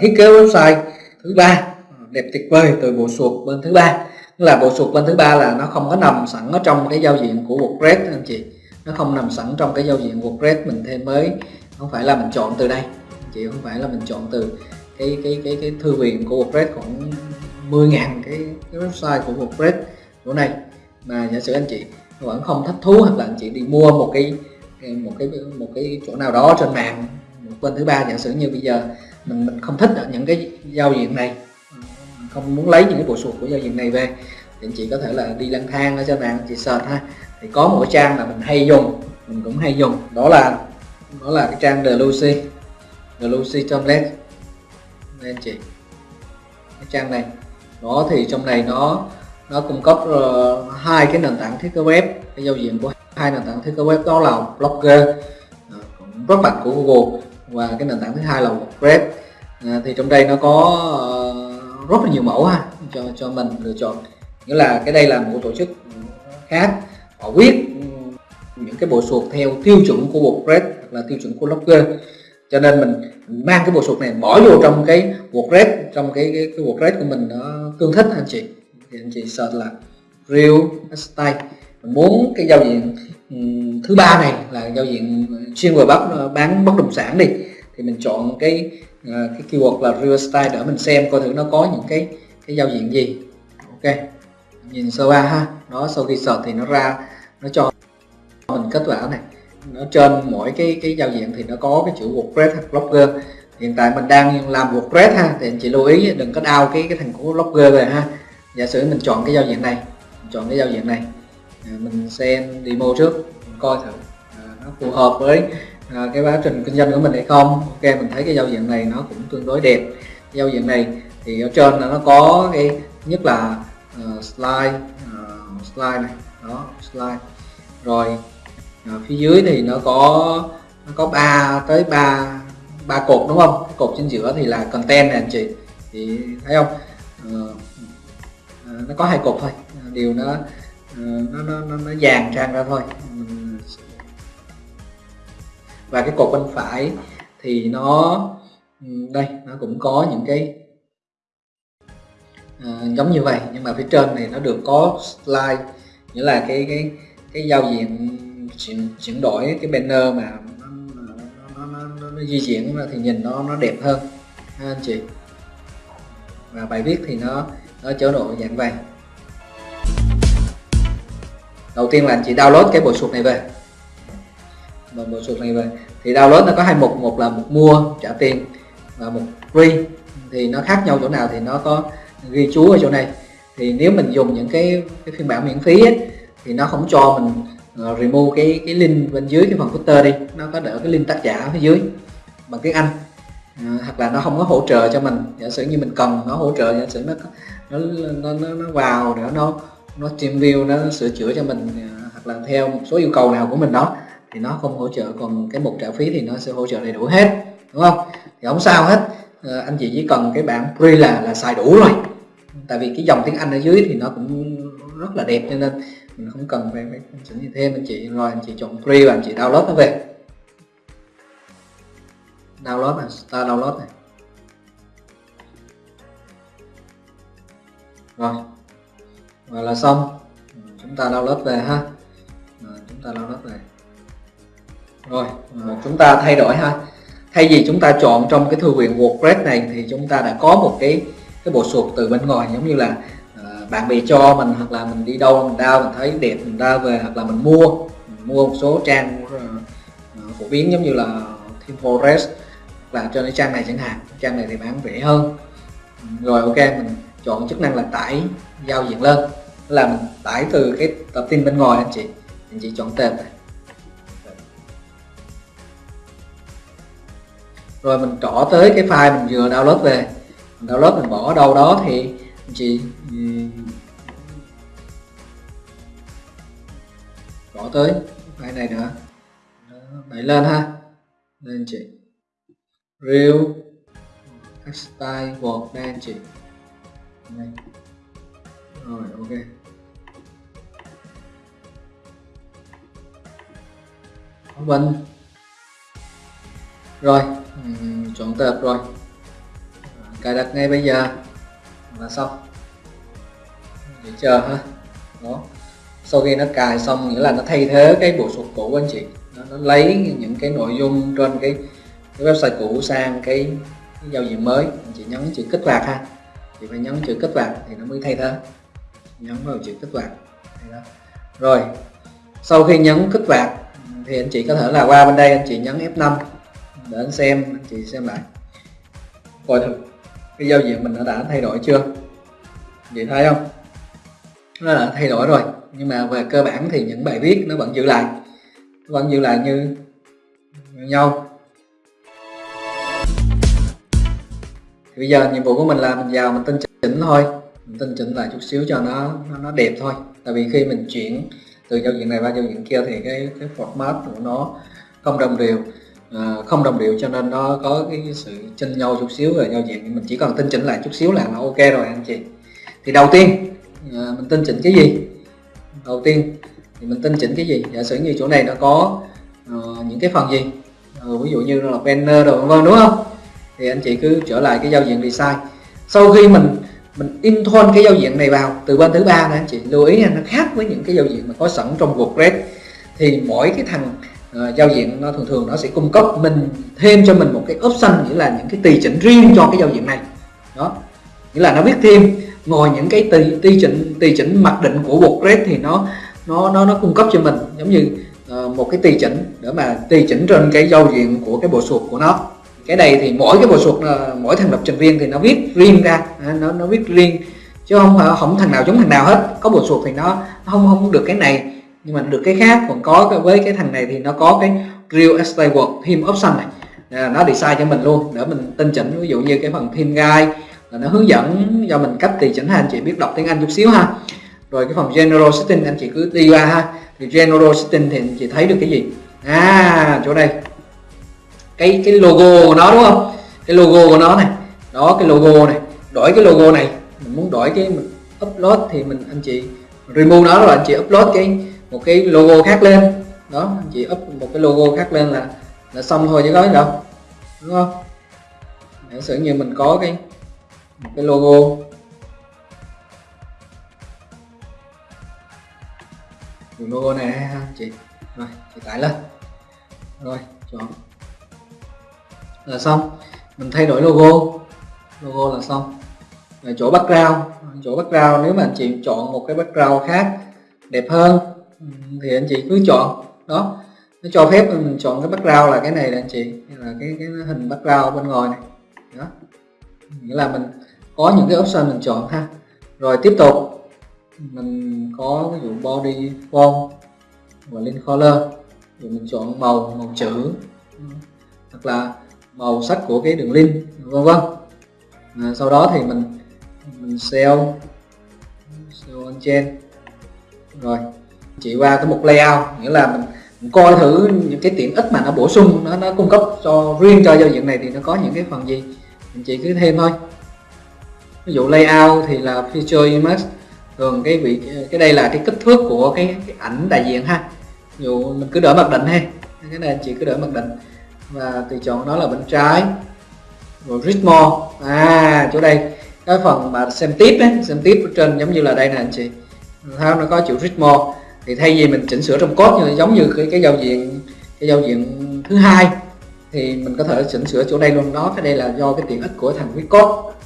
thiết kế website thứ ba. Đẹp tuyệt vời từ bộ sụp bên thứ ba. Là bộ sụp bên thứ ba là nó không có nằm sẵn ở trong cái giao diện của WordPress anh chị. Nó không nằm sẵn trong cái giao diện WordPress mình thêm mới. Không phải là mình chọn từ đây. Anh chị không phải là mình chọn từ cái cái cái cái thư viện của WordPress khoảng 10.000 cái, cái website của WordPress chỗ này. Mà giả sử anh chị vẫn không thích thú hoặc là anh chị đi mua một cái một cái một cái chỗ nào đó trên mạng một bên thứ ba giả sử như bây giờ mình mình không thích những cái giao diện này. Ờ, không muốn lấy những cái bộ sụt của giao diện này về. Thì chị có thể là đi lang thang ở trên mạng chị search ha. Thì có một trang mà mình hay dùng mình cũng hay dùng. Đó là đó là cái trang The Lucy. The Lucy Tomlet. Đây anh chị. Cái trang này. Đó thì trong này nó nó cung cấp uh, hai cái nền tảng thiết kế web. Cái giao diện của hai nền tảng thiết kế web đó là Blogger uh, rất mạnh của Google và cái nền tảng thứ hai là WordPress. À, thì trong đây nó có uh, rất là nhiều mẫu ha cho cho mình lựa chọn. Nghĩa là cái đây là một tổ chức khác họ viết những cái bộ sụt theo tiêu chuẩn của WordPress hoặc là tiêu chuẩn của Blogger cho nên mình mang cái bộ sụt này bỏ vô trong cái WordPress trong cái cái, cái WordPress của mình nó tương thích anh chị. Thì anh chị search là real style muốn cái giao diện ừ, thứ ba này là giao diện chuyên về bắt ờ, bán bất động sản đi, thì mình chọn cái ờ, cái keyword là real style để mình xem coi thử nó có những cái cái giao diện gì. Ok, nhìn sơ qua ha. Nó sau khi search thì nó ra, nó cho mình kết quả này. Nó trên mỗi cái cái giao diện thì nó có cái chữ WordPress hoặc Blogger. Hiện tại mình đang làm WordPress ha, thì anh chị lưu ý, đừng có đau cái cái thành của Blogger về ha. Giả sử mình chọn cái giao diện này, mình chọn cái giao diện này. À, mình xem demo trước mình coi thử. À, nó phù hợp với à, cái quá trình kinh doanh của mình hay không. Ok mình thấy cái giao diện này nó cũng tương đối đẹp. Giao diện này thì ở trên là nó có cái nhất là uh, slide uh, slide này. Đó slide. Rồi uh, phía dưới thì nó có nó có ba tới ba ba cột đúng không? Cột trên giữa thì là content này anh chị. Thì thấy không? Uh, nó có hai cột thôi. Điều nó Ừ, nó nó nó, nó dàn trang ra thôi. Ừ. Và cái cột bên phải thì nó ừ, đây nó cũng có những cái à, giống như vậy nhưng mà phía trên này nó được có slide nghĩa là cái cái cái giao diện chuyển, chuyển đổi cái banner mà nó, nó, nó, nó, nó di chuyển thì nhìn nó nó đẹp hơn. Ha anh chị. Và bài viết thì nó nó chế độ dạng vàng đầu tiên là anh chị download cái bộ sụp này về. Bộ, bộ suột này về. Thì download nó có hai mục một là mục mua trả tiền và một free. Thì nó khác nhau chỗ nào thì nó có ghi chú ở chỗ này. Thì nếu mình dùng những cái, cái phiên bản miễn phí ấy, thì nó không cho mình uh, remove cái cái link bên dưới cái phần footer đi. Nó có đỡ cái link tác giả ở phía dưới bằng tiếng Anh. Uh, hoặc là nó không có hỗ trợ cho mình. Giả sử như mình cần nó hỗ trợ giả sử nó nó nó, nó, nó vào để nó nó team view nó sửa chữa cho mình à, hoặc là theo một số yêu cầu nào của mình đó thì nó không hỗ trợ. Còn cái mục trả phí thì nó sẽ hỗ trợ đầy đủ hết đúng không? Thì không sao hết. À, anh chị chỉ cần cái bản free là là xài đủ rồi. Tại vì cái dòng tiếng Anh ở dưới thì nó cũng rất là đẹp cho nên mình không cần phải phải chỉnh gì thêm. Anh chị rồi anh chị chọn free và anh chị download nó về. Download này start download này. Rồi và là xong. Chúng ta download về ha. Chúng ta download về. Rồi ờ, chúng ta thay đổi ha. Thay vì chúng ta chọn trong cái thư viện WordPress này thì chúng ta đã có một cái cái bộ sụp từ bên ngoài giống như là ờ, bạn bè cho mình hoặc là mình đi đâu mình đau mình thấy đẹp mình ra về hoặc là mình mua. Mình mua một số trang uh, phổ biến giống như là Team Forest. Là trên cái trang này chẳng hạn. Trang này thì bán rẻ hơn. Rồi ok mình chọn chức năng là tải giao diện lên. Là mình tải từ cái tập tin bên ngoài anh chị. Anh chị chọn tên. Này rồi mình trỏ tới cái file mình vừa download về. Mình download, mình bỏ ở đâu đó thì anh chị bỏ tới file này nữa. Đẩy lên ha. Lên chị. Real style word đây anh chị này. rồi ok. Open rồi chọn tập rồi. Cài đặt ngay bây giờ. Là xong. Để chờ ha. Đó. Sau khi nó cài xong nghĩa là nó thay thế cái bộ sụp cũ của anh chị. Nó, nó lấy những cái nội dung trên cái, cái website cũ sang cái, cái giao diện mới. Anh chị nhấn chữ kích hoạt ha thì phải nhấn chữ kết hoạt thì nó mới thay thế. Nhấn vào chữ kích hoạt rồi sau khi nhấn kích hoạt thì anh chị có thể là qua bên đây anh chị nhấn F5 để anh xem anh chị xem lại. Coi thử cái giao diện mình nó đã thay đổi chưa? Chị thấy không? Nó đã thay đổi rồi nhưng mà về cơ bản thì những bài viết nó vẫn giữ lại. Nó vẫn giữ lại như, như nhau. Thì bây giờ nhiệm vụ của mình là mình vào mình tinh chỉnh thôi. Mình tinh chỉnh lại chút xíu cho nó nó, nó đẹp thôi. Tại vì khi mình chuyển từ giao diện này qua giao diện kia thì cái cái format của nó không đồng đều. À, không đồng đều cho nên nó có cái sự chênh nhau chút xíu về giao diện. Mình chỉ cần tinh chỉnh lại chút xíu là nó ok rồi anh chị. Thì đầu tiên à, mình tinh chỉnh cái gì? Đầu tiên thì mình tinh chỉnh cái gì? Giả sử như chỗ này nó có uh, những cái phần gì? Uh, ví dụ như là banner đồ vân vân đúng không? Thì anh chị cứ trở lại cái giao diện design. Sau khi mình mình intone cái giao diện này vào từ bên thứ ba này anh chị lưu ý nó khác với những cái giao diện mà có sẵn trong WordPress. Thì mỗi cái thằng uh, giao diện nó thường thường nó sẽ cung cấp mình thêm cho mình một cái option nghĩa là những cái tùy chỉnh riêng cho cái giao diện này. Đó nghĩa là nó biết thêm ngồi những cái tùy tùy chỉnh tùy chỉnh mặc định của WordPress thì nó nó nó nó cung cấp cho mình giống như uh, một cái tùy chỉnh để mà tùy chỉnh trên cái giao diện của cái bộ sụp của nó cái này thì mỗi cái bộ suột ờ, mỗi thằng lập trình viên thì nó viết riêng ra. À, nó nó viết riêng chứ không ờ, không thằng nào giống thằng nào hết. Có bộ suột thì nó, nó không không được cái này nhưng mà được cái khác. Còn có với cái thằng này thì nó có cái real estate work theme option này. À, nó design cho mình luôn để mình tinh chỉnh. Ví dụ như cái phần theme guide là nó hướng dẫn cho mình cách tùy chỉnh ha. Anh chị biết đọc tiếng Anh chút xíu ha. Rồi cái phần general setting anh chị cứ đi qua ha. Thì general setting thì anh chị thấy được cái gì? À chỗ đây cái cái logo của nó, đúng không? Cái logo của nó này. Đó, cái logo này. Đổi cái logo này. Mình muốn đổi cái, mình upload thì mình, anh chị remove nó rồi anh chị upload cái, một cái logo khác lên. Đó, anh chị up một cái logo khác lên là là xong thôi chứ có gì đâu. Đúng không? Giả sử như mình có cái, một cái logo. Logo này, ha, chị. Rồi, chị tải lên. Rồi, chọn là xong. Mình thay đổi logo. Logo là xong. Rồi chỗ background. Chỗ background, nếu mà anh chị chọn một cái background khác, đẹp hơn thì anh chị cứ chọn. Đó. Nó cho phép mình chọn cái background là cái này là anh chị là cái cái hình background bên ngoài này. Đó. Nghĩa là mình có những cái option mình chọn ha. Rồi tiếp tục, mình có ví dụ body font và link color. Rồi mình chọn màu màu chữ. Hoặc là màu sắc của cái đường link vân vân. À, sau đó thì mình mình sell sell on chain. Rồi chỉ qua cái mục layout nghĩa là mình, mình coi thử những cái tiện ích mà nó bổ sung nó nó cung cấp cho riêng cho giao diện này thì nó có những cái phần gì mình chỉ cứ thêm thôi. Ví dụ layout thì là feature image thường cái vị cái đây là cái kích thước của cái, cái ảnh đại diện ha. Ví dụ mình cứ đỡ mặc định ha cái này chị cứ đỡ mặc định và tùy chọn nó là bên trái. Rồi ritmo à chỗ đây. Cái phần mà xem tiếp ấy, xem tiếp ở trên giống như là đây nè anh chị. Thấy nó có chữ ritmo thì thay vì mình chỉnh sửa trong code như giống như cái cái giao diện cái giao diện thứ hai thì mình có thể chỉnh sửa chỗ đây luôn. Đó cái đây là do cái tiện ích của thằng viết code.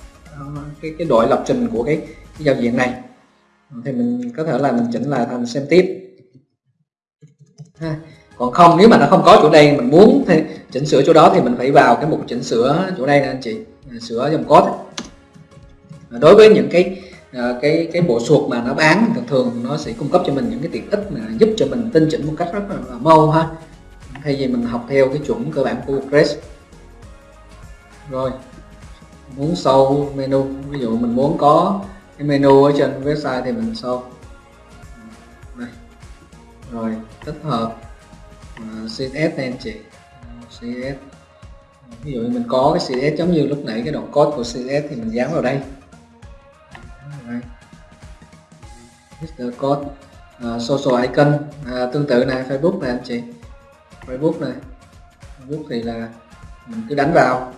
Cái cái đội lập trình của cái, cái giao diện này. Thì mình có thể là mình chỉnh lại thành xem tiếp. Ha còn không nếu mà nó không có chỗ đây mình muốn thì chỉnh sửa chỗ đó thì mình phải vào cái mục chỉnh sửa chỗ đây nè anh chị. À, sửa dòng code. À, đối với những cái à, cái cái bộ suột mà nó bán thường thường nó sẽ cung cấp cho mình những cái tiện ích mà giúp cho mình tinh chỉnh một cách rất là, mâu mau ha. Thay vì mình học theo cái chuẩn cơ bản của WordPress rồi muốn sâu menu ví dụ mình muốn có cái menu ở trên website thì mình sâu. Rồi tích hợp. CSS này anh chị. CSS ví dụ mình có cái CSS giống như lúc nãy cái đoạn code của CSS thì mình dán vào đây. Mr. Code uh, social icon uh, tương tự này Facebook này anh chị. Facebook này. Facebook thì là mình cứ đánh vào.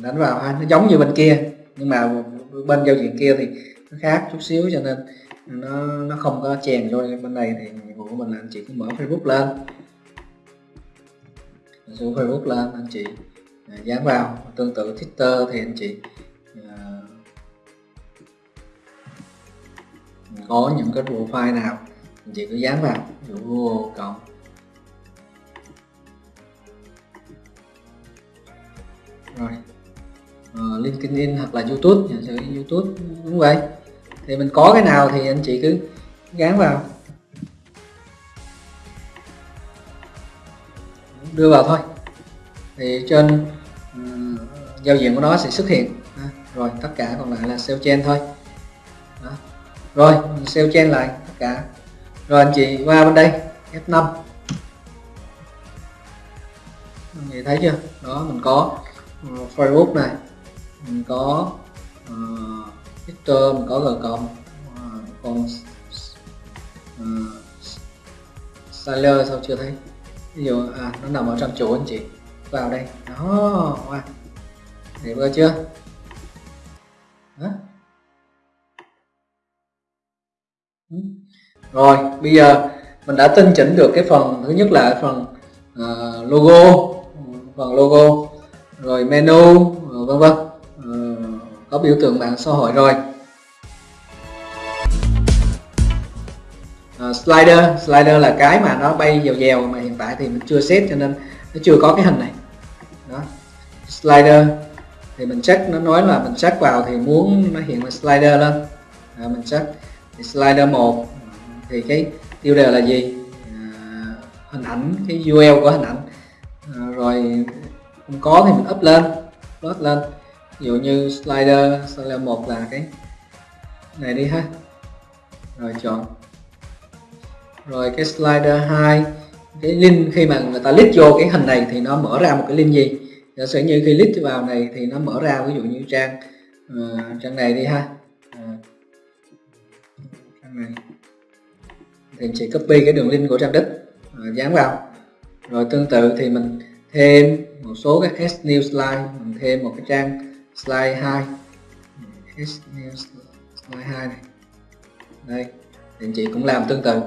Đánh vào ha nó giống như bên kia nhưng mà bên giao diện kia thì nó khác chút xíu cho nên nó nó không có chèn vô bên này thì nhiệm vụ của mình là anh chị cứ mở Facebook lên số Facebook lên anh chị à, dán vào. Tương tự Twitter thì anh chị à, có những cái profile nào anh chị cứ dán vào ví dụ Google cộng. Rồi uh, LinkedIn hoặc là YouTube giả sử YouTube đúng vậy. Thì mình có cái nào thì anh chị cứ gán vào. Đưa vào thôi. Thì trên giao diện của nó sẽ xuất hiện. À, rồi tất cả còn lại là sale chain thôi. Rồi mình sale chain lại tất cả. Rồi anh chị qua bên đây F5 anh chị thấy chưa? Đó mình có ờ, uh, Facebook này mình có ờ, uh, Twitter mình có Gcom uh, ờ, còn uh, Sailor sao chưa thấy? Ví dụ à nó nằm ở trong chỗ anh chị. Vào đây. Đó wow. để vừa chưa? Đó. Ừ. Rồi bây giờ mình đã tinh chỉnh được cái phần thứ nhất là phần uh, logo phần logo rồi menu vân vân. Uh, có biểu tượng mạng xã hội rồi. Uh, slider slider là cái mà nó bay dèo dèo mà hiện tại thì mình chưa set cho nên nó chưa có cái hình này. Đó. Slider thì mình check nó nói là mình check vào thì muốn nó hiện là slider lên. À, mình check. Thì slider 1 thì cái tiêu đề là gì? À, hình ảnh cái URL của hình ảnh. À, rồi không có thì mình up lên upload lên. Ví dụ như slider slider 1 là cái này đi ha. Rồi chọn rồi cái slider 2 cái link khi mà người ta click vô cái hình này thì nó mở ra một cái link gì? Giả sử như khi click vào này thì nó mở ra ví dụ như trang uh, trang này đi ha. Uh, trang này. Thì chỉ copy cái đường link của trang đích uh, dán vào. Rồi tương tự thì mình thêm một số cái S new slide mình thêm một cái trang slide 2 S new slide 2 này. Đây thì chị cũng làm tương tự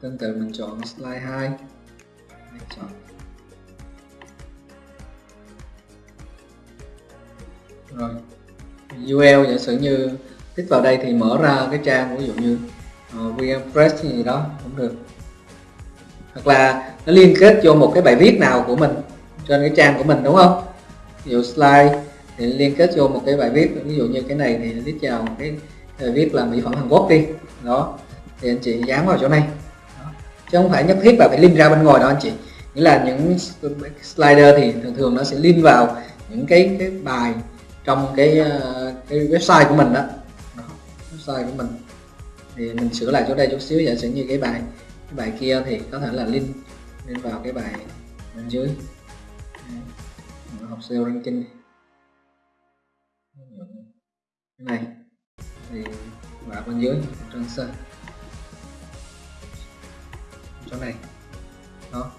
tương tự mình chọn slide 2 chọn. Rồi. UL giả sử như tích vào đây thì mở ra cái trang ví dụ như ờ, uh, VMpress gì đó cũng được. Hoặc là nó liên kết vô một cái bài viết nào của mình trên cái trang của mình đúng không? Ví dụ slide thì liên kết vô một cái bài viết ví dụ như cái này thì viết vào cái bài viết là mỹ phẩm Hàn Quốc đi. Đó. Thì anh chị dán vào chỗ này chứ không phải nhất thiết là phải link ra bên ngoài đâu anh chị. Nghĩa là những slider thì thường thường nó sẽ link vào những cái cái bài trong cái ờ, cái website của mình đó, đó website của mình. Thì mình sửa lại chỗ đây chút xíu giả sử như cái bài cái bài kia thì có thể là link link vào cái bài bên dưới. Học SEO ranking này thì vào bên dưới trang sơ chỗ này. Đó.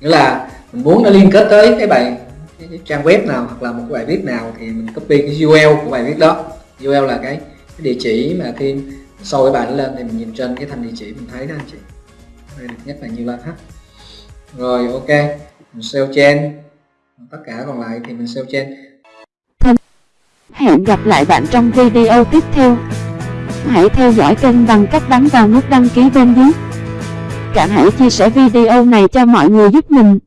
Nghĩa là mình muốn nó liên kết tới cái bài cái, cái trang web nào hoặc là một cái bài viết nào thì mình copy cái URL của bài viết đó. URL là cái, cái địa chỉ mà khi sau cái bài nó lên thì mình nhìn trên cái thành địa chỉ mình thấy đó anh chị. Đây được nhất là như là hết rồi ok. Mình sell trên tất cả còn lại thì mình sell trên Hẹn gặp lại bạn trong video tiếp theo. Hãy theo dõi kênh bằng cách bấm vào nút đăng ký bên dưới. Cả hãy chia sẻ video này cho mọi người giúp mình.